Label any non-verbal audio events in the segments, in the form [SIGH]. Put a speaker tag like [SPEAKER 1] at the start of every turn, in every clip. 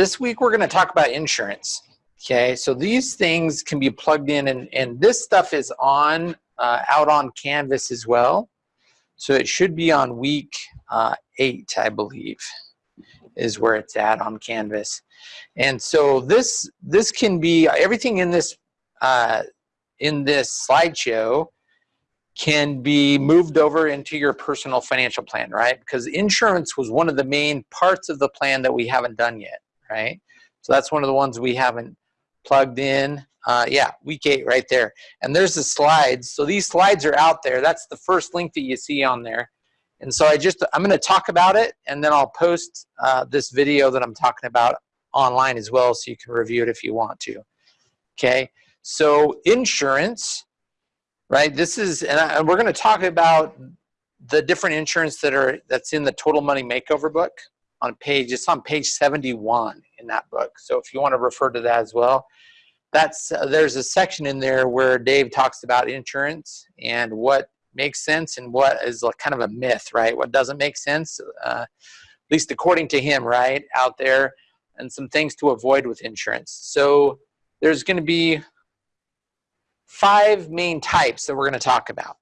[SPEAKER 1] This week we're going to talk about insurance. Okay, so these things can be plugged in and, and this stuff is on uh, out on Canvas as well. So it should be on week uh, eight, I believe, is where it's at on Canvas. And so this this can be everything in this uh, in this slideshow can be moved over into your personal financial plan, right? Because insurance was one of the main parts of the plan that we haven't done yet, right? So that's one of the ones we haven't plugged in. Uh, yeah, week eight right there. And there's the slides. So these slides are out there. That's the first link that you see on there. And so I just, I'm going to talk about it and then I'll post uh, this video that I'm talking about online as well so you can review it if you want to. Okay, so insurance, right? This is, and, I, and we're going to talk about the different insurance that are, that's in the Total Money Makeover book on page, it's on page 71 in that book. So if you want to refer to that as well, that's, uh, there's a section in there where Dave talks about insurance and what makes sense and what is like kind of a myth, right? What doesn't make sense, uh, at least according to him, right, out there, and some things to avoid with insurance. So there's going to be five main types that we're going to talk about.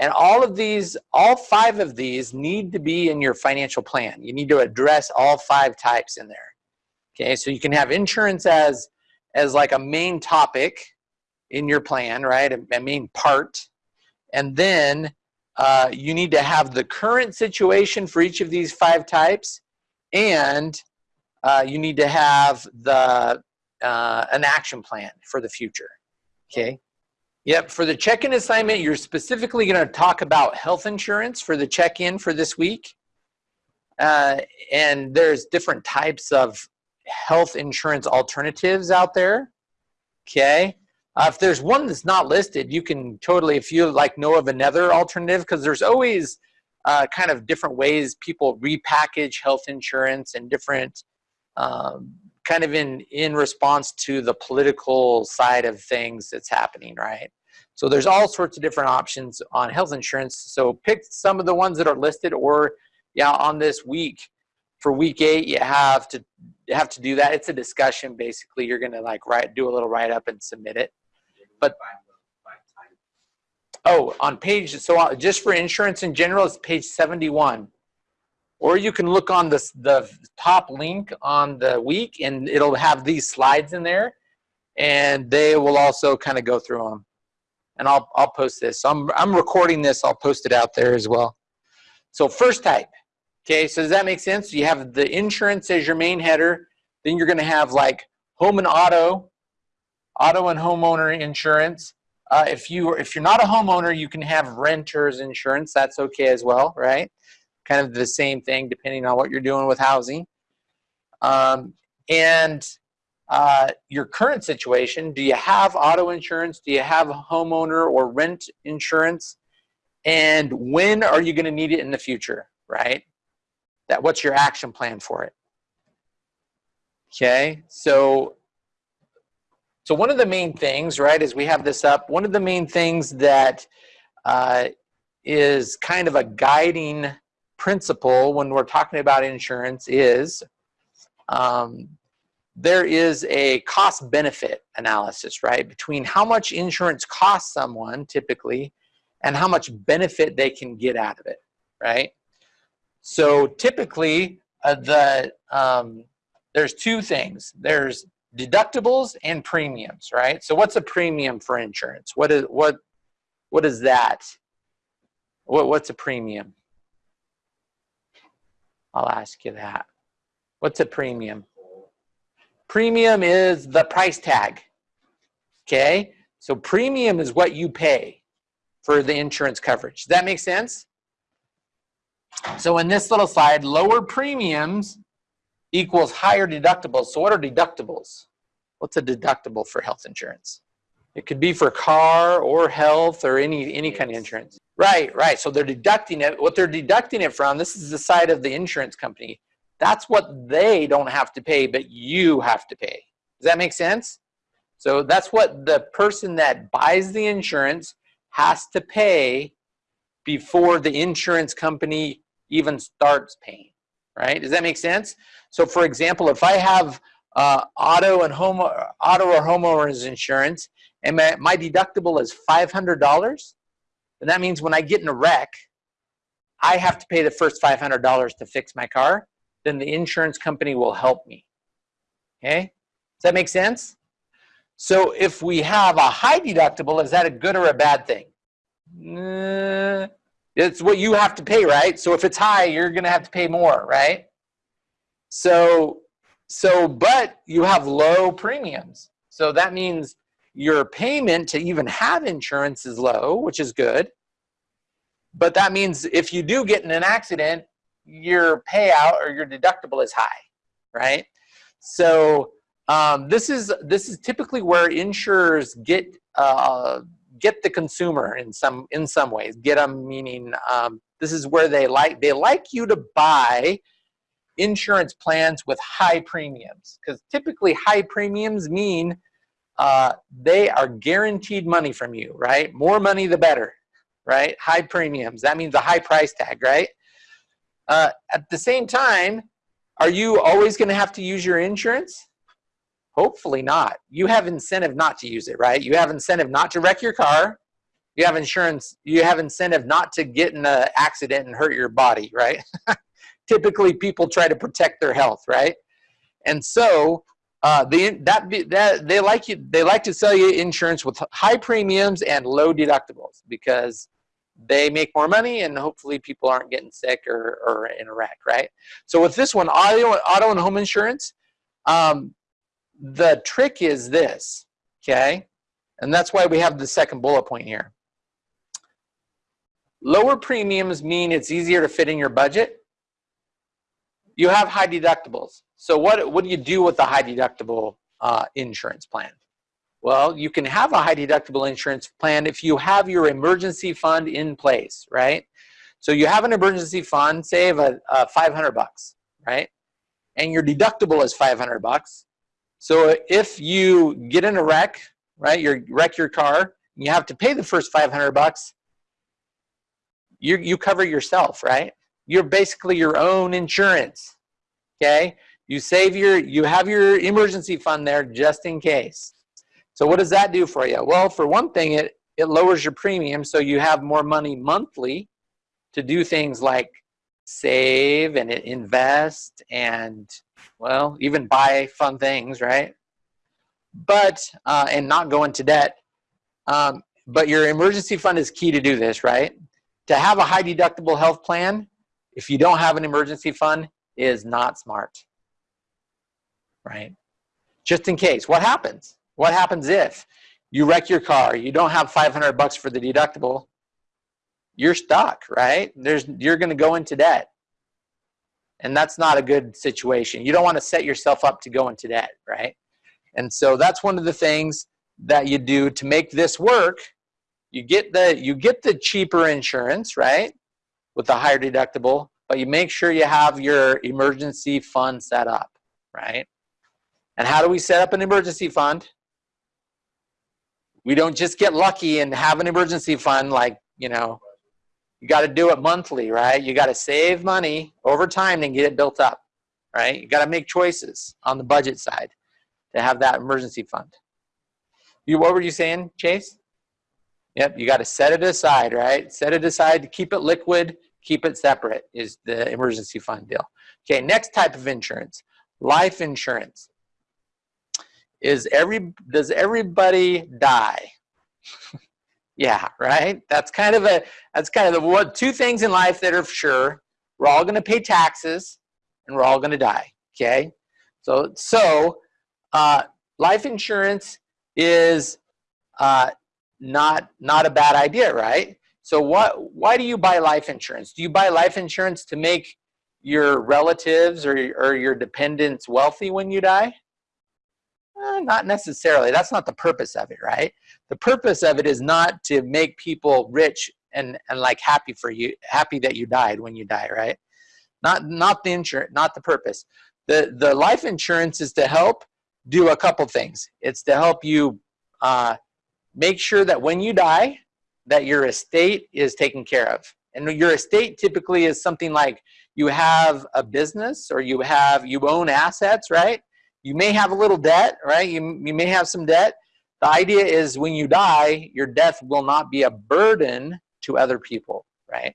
[SPEAKER 1] And all of these, all five of these need to be in your financial plan. You need to address all five types in there. Okay, so you can have insurance as, as like a main topic in your plan, right? A, a main part. And then uh, you need to have the current situation for each of these five types and uh, you need to have the uh, an action plan for the future. Okay. Yep. For the check-in assignment, you're specifically going to talk about health insurance for the check-in for this week. Uh, and there's different types of health insurance alternatives out there. Okay. Uh, if there's one that's not listed, you can totally, if you like know of another alternative, because there's always uh, kind of different ways people repackage health insurance and different um, kind of in in response to the political side of things that's happening, right? So there's all sorts of different options on health insurance. So pick some of the ones that are listed, or yeah, on this week for week eight, you have to have to do that. It's a discussion basically. You're gonna like write do a little write up and submit it. But oh, on page so uh, just for insurance in general, it's page 71 or you can look on the, the top link on the week and it'll have these slides in there and they will also kind of go through them. And I'll, I'll post this. So I'm, I'm recording this. I'll post it out there as well. So first type. Okay, so does that make sense? You have the insurance as your main header. Then you're going to have like home and auto, auto and homeowner insurance. Uh, if you if you're not a homeowner, you can have renters insurance. That's okay as well, right? kind of the same thing depending on what you're doing with housing. Um, and uh, your current situation, do you have auto insurance? Do you have homeowner or rent insurance? And when are you gonna need it in the future, right? That What's your action plan for it? Okay, so so one of the main things, right, as we have this up, one of the main things that uh, is kind of a guiding principle when we're talking about insurance is um, there is a cost benefit analysis, right? Between how much insurance costs someone typically and how much benefit they can get out of it, right? So typically uh, the um, there's two things. There's deductibles and premiums, right? So what's a premium for insurance? What is what what is that? What what's a premium? I'll ask you that. What's a premium? Premium is the price tag. Okay? So premium is what you pay for the insurance coverage. Does that make sense? So in this little slide, lower premiums equals higher deductibles. So what are deductibles? What's a deductible for health insurance? It could be for car or health or any any kind of insurance. Right, right. So they're deducting it. What they're deducting it from, this is the side of the insurance company. That's what they don't have to pay, but you have to pay. Does that make sense? So that's what the person that buys the insurance has to pay before the insurance company even starts paying. right? Does that make sense? So for example, if I have uh, auto and home, auto or homeowners insurance and my, my deductible is $500, then that means when I get in a wreck, I have to pay the first $500 to fix my car, then the insurance company will help me. Okay? Does that make sense? So if we have a high deductible, is that a good or a bad thing? Uh, it's what you have to pay, right? So if it's high, you're to have to pay more, right? So, so, but you have low premiums. So that means your payment to even have insurance is low, which is good. But that means if you do get in an accident, your payout or your deductible is high, right? So um, this is this is typically where insurers get uh, get the consumer in some in some ways. Get them meaning um, this is where they like they like you to buy insurance plans with high premiums because typically high premiums mean uh, they are guaranteed money from you, right? More money the better, right? High premiums. That means a high price tag, right? Uh, at the same time, are you always going to have to use your insurance? Hopefully not. You have incentive not to use it, right? You have incentive not to wreck your car. You have insurance. You have incentive not to get in an accident and hurt your body, right? [LAUGHS] Typically, people try to protect their health, right? And so uh, the, that, that they like you they like to sell you insurance with high premiums and low deductibles because they make more money and hopefully people aren't getting sick or, or in a wreck, right? So with this one, auto, auto and home insurance, um, the trick is this, okay? And that's why we have the second bullet point here. Lower premiums mean it's easier to fit in your budget. You have high deductibles. So what, what do you do with the high deductible uh, insurance plan? Well, you can have a high deductible insurance plan if you have your emergency fund in place, right? So you have an emergency fund, say of a, a 500 bucks, right? And your deductible is 500 bucks. So if you get in a wreck, right, you wreck your car, you have to pay the first 500 bucks, you, you cover yourself, right? You're basically your own insurance, okay? You save your, you have your emergency fund there just in case. So what does that do for you? Well, for one thing, it, it lowers your premium so you have more money monthly to do things like save and invest and, well, even buy fun things, right? But, uh, and not go into debt. Um, but your emergency fund is key to do this, right? To have a high deductible health plan, if you don't have an emergency fund, is not smart right? Just in case. What happens? What happens if you wreck your car, you don't have 500 bucks for the deductible, you're stuck, right? There's, you're going to go into debt. And that's not a good situation. You don't want to set yourself up to go into debt, right? And so that's one of the things that you do to make this work. You get the, you get the cheaper insurance, right? With the higher deductible, but you make sure you have your emergency fund set up, right? And how do we set up an emergency fund? We don't just get lucky and have an emergency fund like, you know, you got to do it monthly, right? You got to save money over time and get it built up, right? You got to make choices on the budget side to have that emergency fund. You, what were you saying, Chase? Yep, you got to set it aside, right? Set it aside to keep it liquid, keep it separate is the emergency fund deal. Okay, next type of insurance, life insurance is every does everybody die? [LAUGHS] Yeah right? That's kind of a that's kind of the what two things in life that are sure. We're all going to pay taxes and we're all going to die okay? So so uh, life insurance is uh, not not a bad idea right? So what why do you buy life insurance? Do you buy life insurance to make your relatives or, or your dependents wealthy when you die uh, not necessarily. That's not the purpose of it, right? The purpose of it is not to make people rich and, and like happy for you, happy that you died when you die, right? Not, not the insurance, not the purpose. The, the life insurance is to help do a couple things. It's to help you uh, make sure that when you die, that your estate is taken care of. And your estate typically is something like you have a business or you have you own assets, right? You may have a little debt, right? You, you may have some debt. The idea is when you die, your death will not be a burden to other people, right?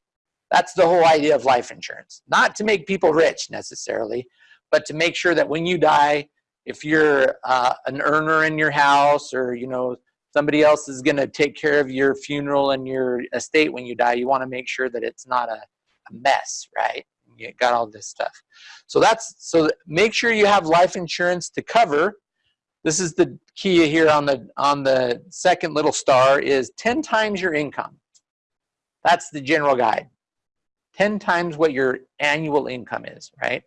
[SPEAKER 1] That's the whole idea of life insurance. Not to make people rich necessarily, but to make sure that when you die, if you're uh, an earner in your house or, you know, somebody else is going to take care of your funeral and your estate when you die, you want to make sure that it's not a, a mess, right? You got all this stuff. So that's, so make sure you have life insurance to cover. This is the key here on the, on the second little star is 10 times your income. That's the general guide. 10 times what your annual income is, right?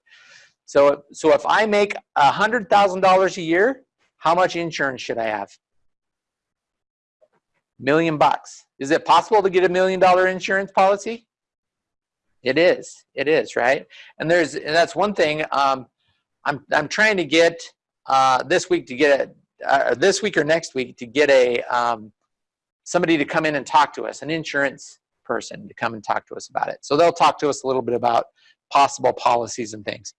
[SPEAKER 1] So, so if I make $100,000 a year, how much insurance should I have? Million bucks. Is it possible to get a million dollar insurance policy? It is. It is, right? And there's and that's one thing. Um, I'm I'm trying to get uh, this week to get a, uh, this week or next week to get a um, somebody to come in and talk to us, an insurance person to come and talk to us about it. So they'll talk to us a little bit about possible policies and things.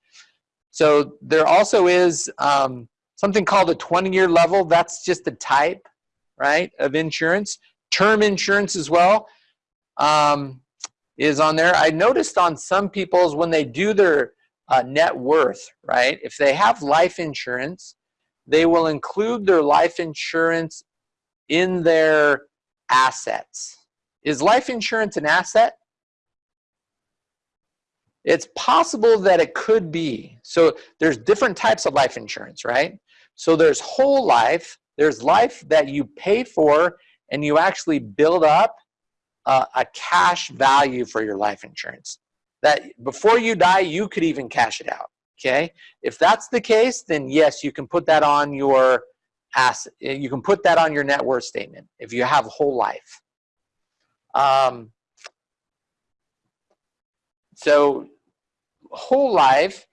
[SPEAKER 1] So there also is um, something called a 20-year level. That's just the type, right, of insurance. Term insurance as well um, is on there. I noticed on some people's when they do their uh, net worth, right, if they have life insurance, they will include their life insurance in their assets. Is life insurance an asset? It's possible that it could be. So there's different types of life insurance, right? So there's whole life, there's life that you pay for and you actually build up uh, a cash value for your life insurance. That before you die, you could even cash it out, okay? If that's the case, then yes, you can put that on your asset, you can put that on your net worth statement if you have whole life. Um, so whole life,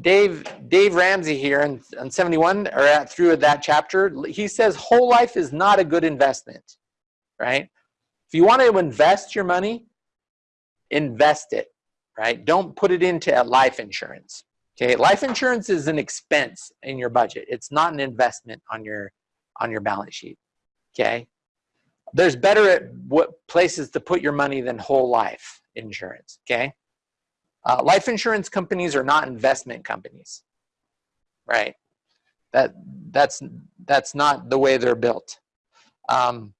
[SPEAKER 1] Dave Dave Ramsey here in, in 71 or at, through that chapter, he says whole life is not a good investment, right? If you want to invest your money, invest it, right? Don't put it into life insurance. Okay, life insurance is an expense in your budget. It's not an investment on your on your balance sheet. Okay, there's better at what places to put your money than whole life insurance, okay? Uh, life insurance companies are not investment companies, right? That, that's, that's not the way they're built. Um,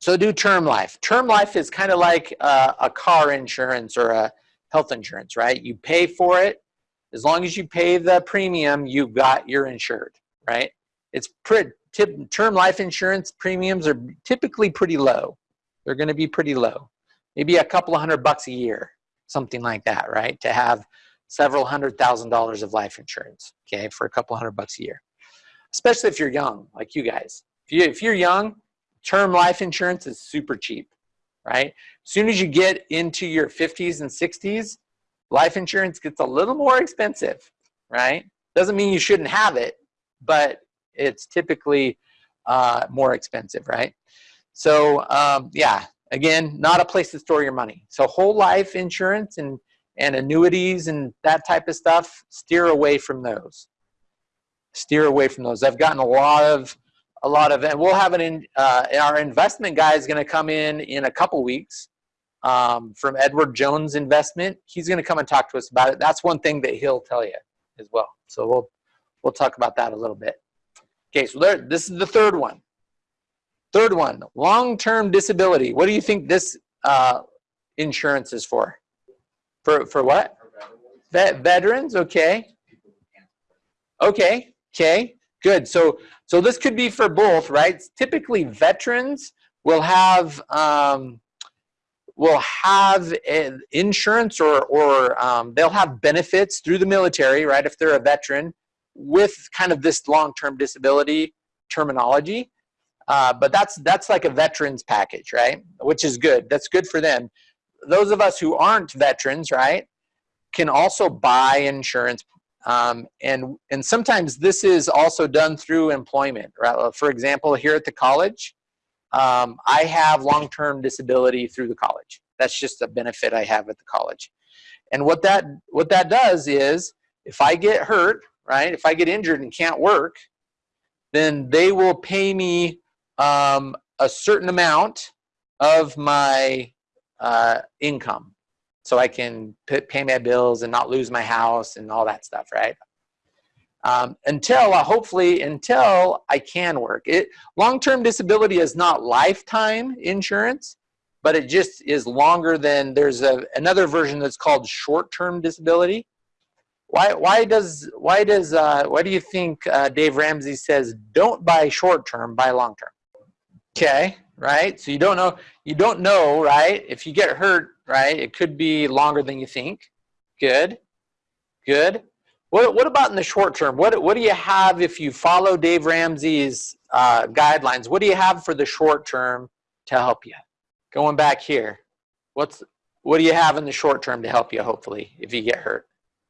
[SPEAKER 1] so do term life. Term life is kind of like uh, a car insurance or a health insurance, right? You pay for it. As long as you pay the premium, you've got, you're insured, right? It's pretty, term life insurance premiums are typically pretty low. They're going to be pretty low. Maybe a couple of hundred bucks a year, something like that, right? To have several hundred thousand dollars of life insurance, okay, for a couple hundred bucks a year. Especially if you're young, like you guys. If, you, if you're young, term life insurance is super cheap, right? As soon as you get into your 50s and 60s, life insurance gets a little more expensive, right? Doesn't mean you shouldn't have it, but it's typically uh, more expensive, right? So um, yeah, again, not a place to store your money. So whole life insurance and, and annuities and that type of stuff, steer away from those. Steer away from those. I've gotten a lot of, a lot of, and we'll have an, in, uh, our investment guy is gonna come in in a couple weeks um, from Edward Jones Investment. He's gonna come and talk to us about it. That's one thing that he'll tell you as well. So we'll, we'll talk about that a little bit. Okay, so there, this is the third one. Third one, long-term disability. What do you think this uh, insurance is for? For for what? Vet, veterans. Okay. Okay. Okay. Good. So so this could be for both, right? Typically, veterans will have um, will have insurance or or um, they'll have benefits through the military, right? If they're a veteran, with kind of this long-term disability terminology. Uh, but that's that's like a veterans package, right? Which is good. That's good for them. Those of us who aren't veterans, right, can also buy insurance. Um, and and sometimes this is also done through employment. Right? For example, here at the college, um, I have long-term disability through the college. That's just a benefit I have at the college. And what that what that does is if I get hurt, right? If I get injured and can't work, then they will pay me um, a certain amount of my uh, income so I can pay my bills and not lose my house and all that stuff, right? Um, until uh, hopefully until I can work. It long-term disability is not lifetime insurance, but it just is longer than there's a another version that's called short-term disability. Why why does why does uh, why do you think uh, Dave Ramsey says don't buy short-term, buy long-term? Okay, right? So you don't know you don't know, right? If you get hurt, right? It could be longer than you think. Good, good. What, what about in the short term? What, what do you have if you follow Dave Ramsey's uh, guidelines? What do you have for the short term to help you? Going back here, what's, what do you have in the short term to help you, hopefully, if you get hurt?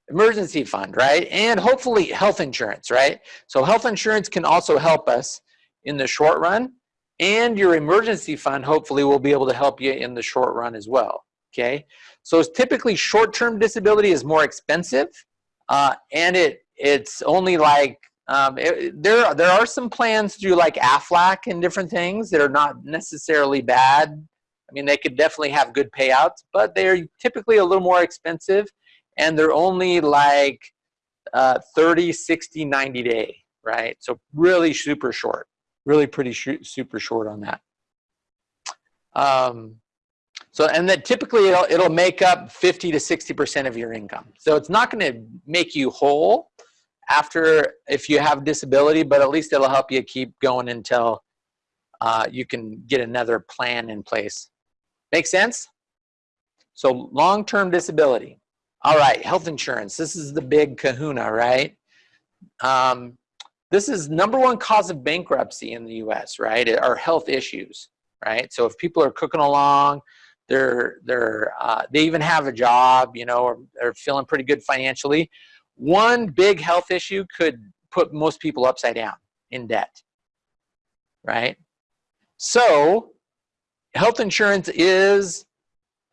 [SPEAKER 1] Emergency fund, right? And hopefully health insurance, right? So health insurance can also help us in the short run and your emergency fund hopefully will be able to help you in the short run as well, okay? So typically short-term disability is more expensive uh, and it it's only like um, it, there there are some plans through like AFLAC and different things that are not necessarily bad. I mean, they could definitely have good payouts, but they're typically a little more expensive, and they're only like uh, 30, 60, 90 day, right? So really super short, really pretty sh super short on that. Um, so, and then typically it'll, it'll make up 50 to 60% of your income. So it's not going to make you whole after if you have disability, but at least it'll help you keep going until uh, you can get another plan in place. Make sense? So long-term disability. All right, health insurance. This is the big kahuna, right? Um, this is number one cause of bankruptcy in the US, right? Are health issues, right? So if people are cooking along, they're they're uh, they even have a job, you know, or they're feeling pretty good financially. One big health issue could put most people upside down in debt, right? So, health insurance is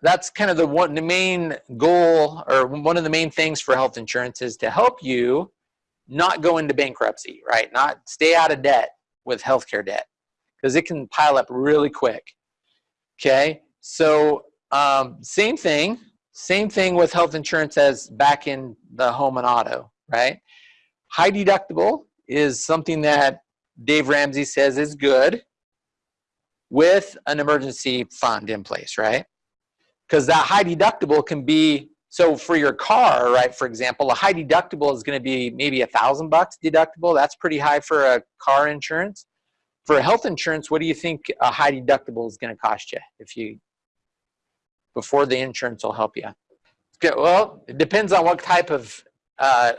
[SPEAKER 1] that's kind of the one the main goal or one of the main things for health insurance is to help you not go into bankruptcy, right? Not stay out of debt with healthcare debt because it can pile up really quick. Okay, so um, same thing, same thing with health insurance as back in the home and auto, right? High deductible is something that Dave Ramsey says is good with an emergency fund in place, right? Because that high deductible can be, so for your car, right, for example, a high deductible is gonna be maybe a thousand bucks deductible. That's pretty high for a car insurance. For health insurance, what do you think a high deductible is gonna cost you if you before the insurance will help you. Well, it depends on what type of uh,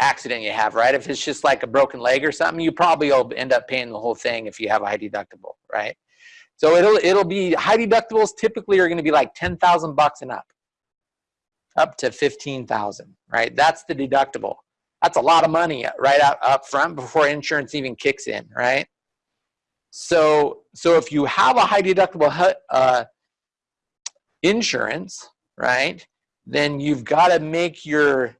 [SPEAKER 1] accident you have, right? If it's just like a broken leg or something, you probably will end up paying the whole thing if you have a high deductible, right? So it'll it'll be high deductibles typically are going to be like 10,000 bucks and up. Up to 15,000, right? That's the deductible. That's a lot of money right up, up front before insurance even kicks in, right? So so if you have a high deductible uh, insurance, right, then you've got to make your,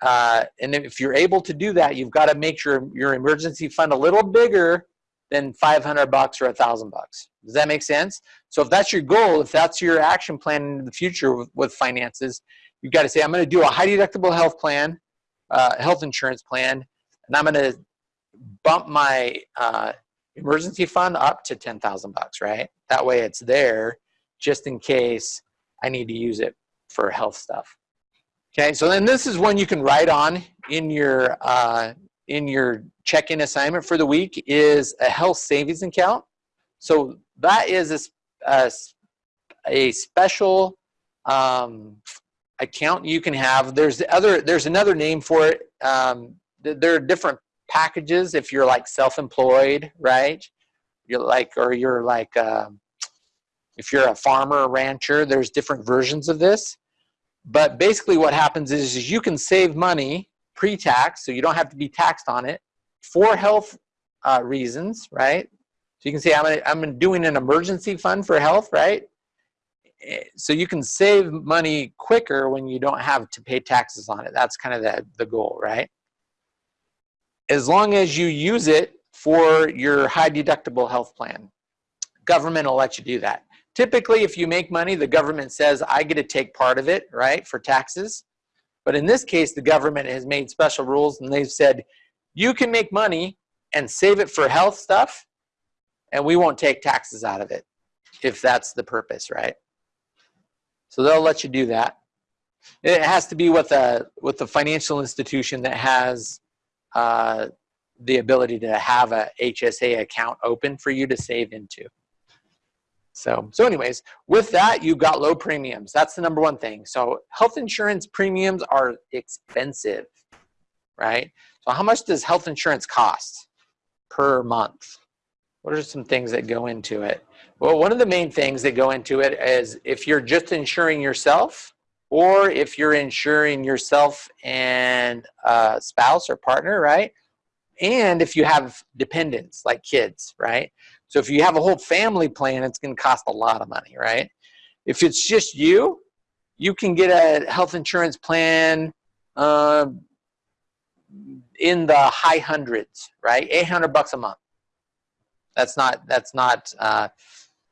[SPEAKER 1] uh, and if you're able to do that, you've got to make your, your emergency fund a little bigger than 500 bucks or a thousand bucks. Does that make sense? So if that's your goal, if that's your action plan in the future with, with finances, you've got to say, I'm going to do a high deductible health plan, uh, health insurance plan, and I'm going to bump my uh, emergency fund up to 10,000 bucks, right? That way it's there just in case I need to use it for health stuff. Okay, so then this is one you can write on in your uh, in your check-in assignment for the week is a health savings account. So that is a, a, a special um, account you can have. There's the other there's another name for it. Um, there are different packages if you're like self-employed, right? You're like or you're like um, if you're a farmer or rancher, there's different versions of this. But basically what happens is, is you can save money pre-tax, so you don't have to be taxed on it, for health uh, reasons, right? So you can say, I'm, I'm doing an emergency fund for health, right? eh, so you can save money quicker when you don't have to pay taxes on it. That's kind of the, the goal, right? As long as you use it for your high deductible health plan, government will let you do that. Typically, if you make money, the government says, I get to take part of it, right, for taxes. But in this case, the government has made special rules and they've said, you can make money and save it for health stuff, and we won't take taxes out of it if that's the purpose, right? So they'll let you do that. It has to be with a with a financial institution that has uh, the ability to have a HSA account open for you to save into. So, so anyways, with that, you've got low premiums. That's the number one thing. So health insurance premiums are expensive, right? So how much does health insurance cost per month? What are some things that go into it? Well, one of the main things that go into it is if you're just insuring yourself or if you're insuring yourself and a spouse or partner, right? And if you have dependents like kids, right? So if you have a whole family plan, it's going to cost a lot of money, right? If it's just you, you can get a health insurance plan uh, in the high hundreds, right? 800 bucks a month. That's not, that's not, uh,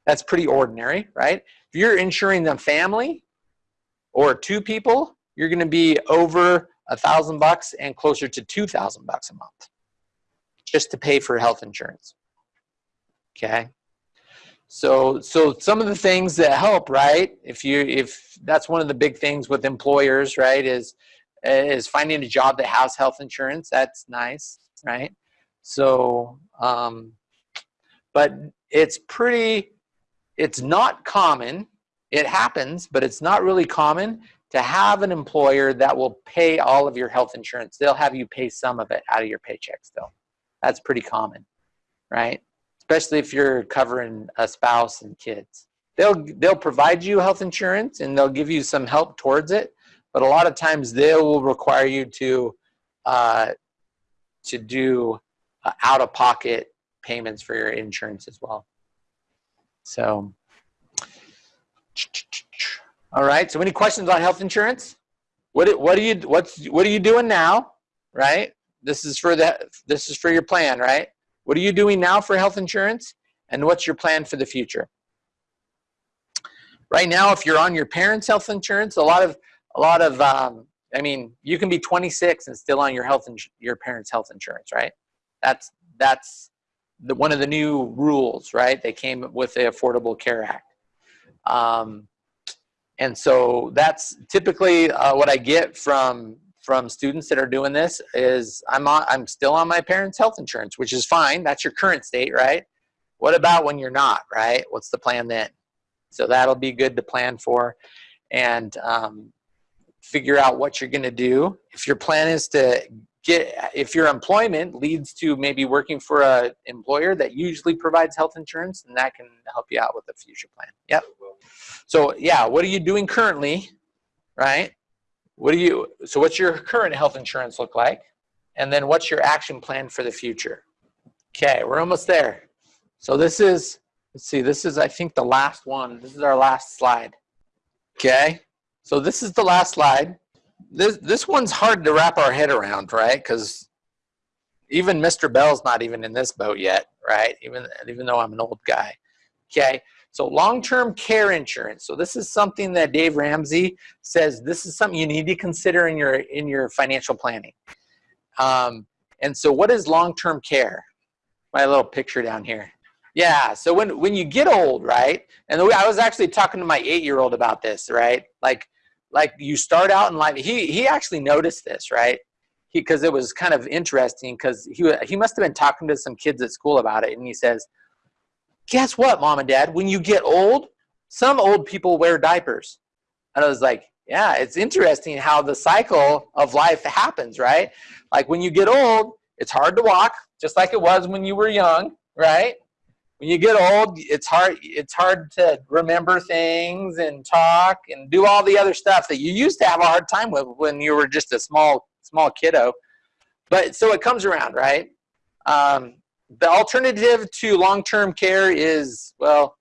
[SPEAKER 1] that's pretty ordinary, right? If you're insuring the family or two people, you're going to be over a thousand bucks and closer to 2,000 bucks a month just to pay for health insurance. Okay. So, so some of the things that help, right? If you, if that's one of the big things with employers, right, is, is finding a job that has health insurance. That's nice, right? So, um, but it's pretty, it's not common. It happens, but it's not really common to have an employer that will pay all of your health insurance. They'll have you pay some of it out of your paycheck still. That's pretty common, right? Especially if you're covering a spouse and kids. They'll, they'll provide you health insurance and they'll give you some help towards it, but a lot of times they will require you to, uh, to do uh, out-of-pocket payments for your insurance as well. So, all right. So, any questions on health insurance? What what are you what's what are you doing now? Right. This is for the this is for your plan, right? What are you doing now for health insurance, and what's your plan for the future? Right now, if you're on your parents' health insurance, a lot of a lot of um, I mean, you can be 26 and still on your health your parents' health insurance, right? That's that's the, one of the new rules, right? They came with the Affordable Care Act. Um, and so that's typically uh, what I get from from students that are doing this is I'm on, I'm still on my parents' health insurance, which is fine. That's your current state, right? What about when you're not, right? What's the plan then? So that'll be good to plan for and um, figure out what you're going to do. If your plan is to get if your employment leads to maybe working for a employer that usually provides health insurance and that can help you out with a future plan yep so yeah what are you doing currently right what do you so what's your current health insurance look like and then what's your action plan for the future okay we're almost there so this is let's see this is i think the last one this is our last slide okay so this is the last slide this this one's hard to wrap our head around, right? Because even Mr. Bell's not even in this boat yet, right? Even even though I'm an old guy. Okay. So long-term care insurance. So this is something that Dave Ramsey says this is something you need to consider in your in your financial planning. Um, and so what is long-term care? My little picture down here. Yeah, so when, when you get old, right? And I was actually talking to my eight-year-old about this, right? Like like you start out in life he he actually noticed this right because it was kind of interesting because he he must have been talking to some kids at school about it and he says guess what mom and dad when you get old some old people wear diapers and i was like yeah it's interesting how the cycle of life happens right like when you get old it's hard to walk just like it was when you were young right when you get old, it's hard, it's hard to remember things and talk and do all the other stuff that you used to have a hard time with when you were just a small, small kiddo. But so it comes around, right? Um, the alternative to long-term care is, well,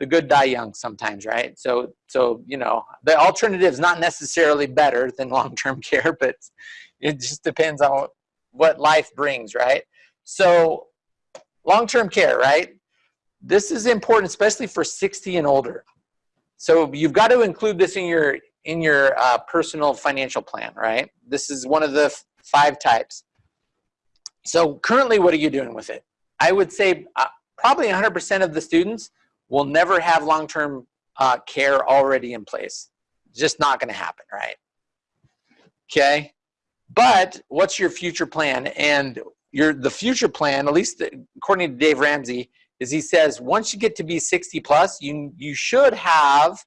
[SPEAKER 1] the good die young sometimes, right? So, so you know, the alternative is not necessarily better than [LAUGHS] long-term care, but it just depends on what life brings, right? So, long-term care, right? This is important, especially for 60 and older. So you've got to include this in your in your uh, personal financial plan, right? This is one of the five types. So currently, what are you doing with it? I would say uh, probably 100% of the students will never have long-term uh, care already in place. Just not going to happen, right? Okay. But what's your future plan? And your the future plan, at least according to Dave Ramsey, is he says once you get to be 60 plus, you you should have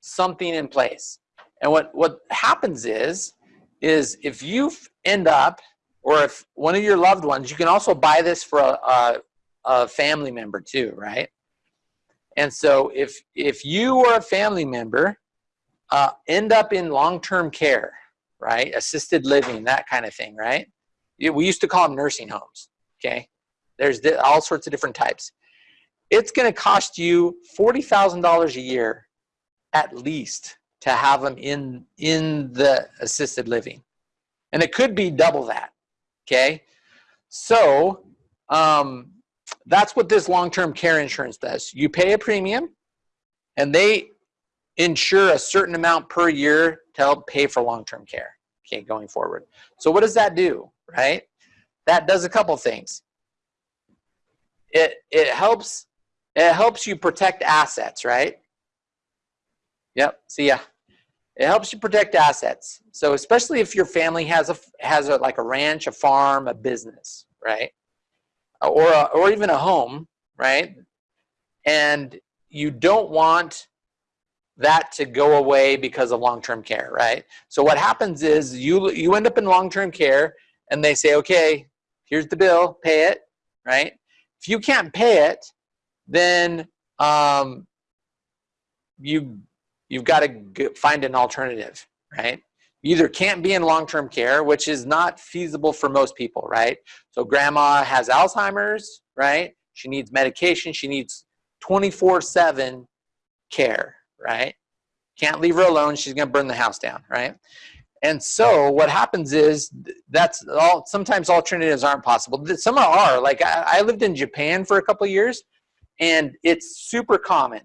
[SPEAKER 1] something in place. And what what happens is is if you end up or if one of your loved ones, you can also buy this for a, a, a family member too, right? And so if if you or a family member uh, end up in long-term care, right, assisted living, that kind of thing, right? We used to call them nursing homes. Okay, there's all sorts of different types. It's going to cost you forty thousand dollars a year, at least, to have them in in the assisted living, and it could be double that. Okay, so um, that's what this long-term care insurance does. You pay a premium and they insure a certain amount per year to help pay for long-term care, okay, going forward. So what does that do, right? That does a couple things. It, it helps it helps you protect assets, right? Yep, see ya. It helps you protect assets. So especially if your family has a has a like a ranch, a farm, a business, right? or, a, or even a home, right? And you don't want that to go away because of long-term care, right? So what happens is you, you end up in long-term care and they say, okay, here's the bill, pay it, right? If you can't pay it, then um, you, you've got to find an alternative, right? You either can't be in long-term care, which is not feasible for most people, right? So grandma has Alzheimer's, right? She needs medication. She needs 24-7 care, right? Can't leave her alone. She's going to burn the house down, right? And so what happens is that's all. Sometimes alternatives aren't possible. Some are. Like I, I lived in Japan for a couple years, and it's super common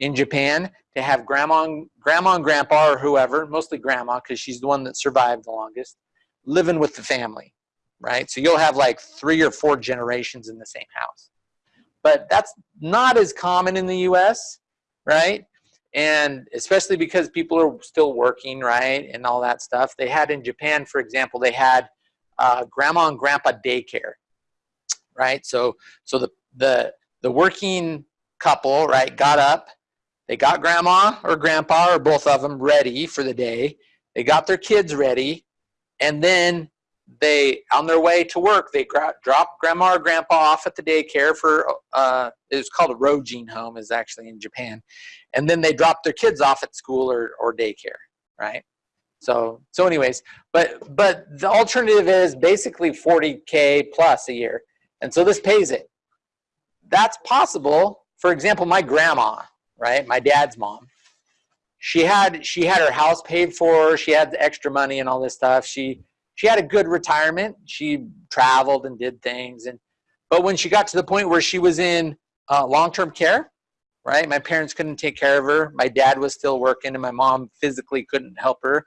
[SPEAKER 1] in Japan to have grandma and, grandma and grandpa or whoever, mostly grandma because she's the one that survived the longest, living with the family, right? So you'll have like three or four generations in the same house. But that's not as common in the US, right? And especially because people are still working, right? And all that stuff. They had in Japan, for example, they had uh, grandma and grandpa daycare, right? So, so the, the, the working couple, right, got up, they got grandma or grandpa or both of them ready for the day. They got their kids ready. And then they, on their way to work, they drop grandma or grandpa off at the daycare for, uh, it was called a Rojin home is actually in Japan. And then they drop their kids off at school or, or daycare, right? So, so anyways, but, but the alternative is basically 40K plus a year. And so this pays it. That's possible. For example, my grandma, right? My dad's mom. She had she had her house paid for. She had the extra money and all this stuff. She she had a good retirement. She traveled and did things. And but when she got to the point where she was in uh, long-term care, right? My parents couldn't take care of her. My dad was still working, and my mom physically couldn't help her.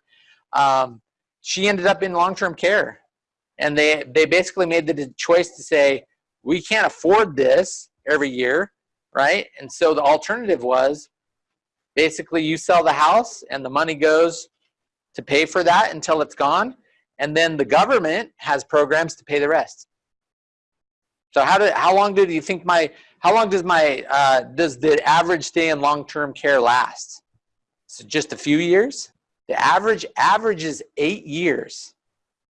[SPEAKER 1] Um, she ended up in long-term care, and they they basically made the choice to say we can't afford this every year right? And so the alternative was basically you sell the house and the money goes to pay for that until it's gone. And then the government has programs to pay the rest. So how did how long do you think my how long does my uh, does the average stay in long-term care last? So just a few years. The average average is eight years.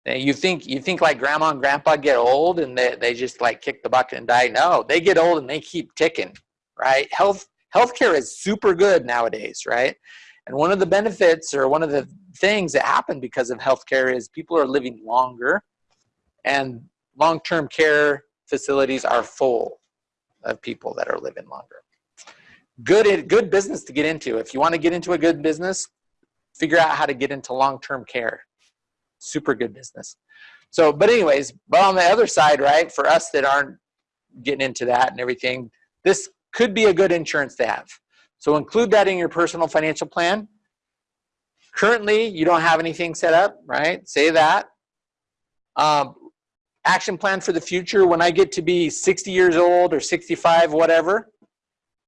[SPEAKER 1] Now you think you think like grandma and grandpa get old and they, they just like kick the bucket and die? No, they get old and they keep ticking right? Health healthcare is super good nowadays, right? And one of the benefits or one of the things that happen because of healthcare is people are living longer and long-term care facilities are full of people that are living longer. good good business to get into. If you want to get into a good business, figure out how to get into long-term care. Super good business. So, but anyways, but on the other side, right, for us that aren't getting into that and everything, this could be a good insurance to have. So include that in your personal financial plan. Currently, you don't have anything set up, right? Say that. Um, action plan for the future. When I get to be 60 years old or 65, whatever,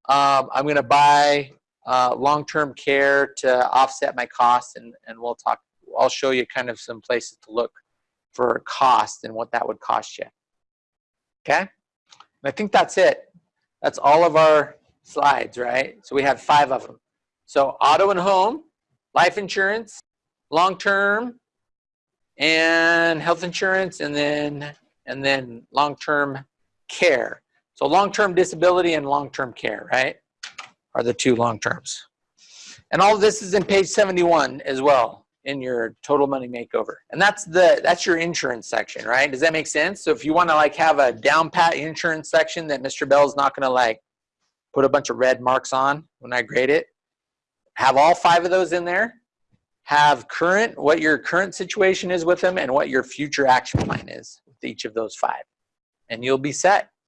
[SPEAKER 1] um, I'm going to buy uh, long-term care to offset my costs, and and we'll talk. I'll show you kind of some places to look for cost and what that would cost you. Okay, and I think that's it. That's all of our slides, right? So we have five of them. So auto and home, life insurance, long-term, and health insurance, and then and then long-term care. So long-term disability and long-term care, right, are the two long terms. And all this is in page 71 as well in your total money makeover. And that's the that's your insurance section, right? Does that make sense? So if you want to like have a down pat insurance section that Mr. Bell's not going to like put a bunch of red marks on when I grade it, have all five of those in there. Have current what your current situation is with them and what your future action plan is with each of those five. And you'll be set.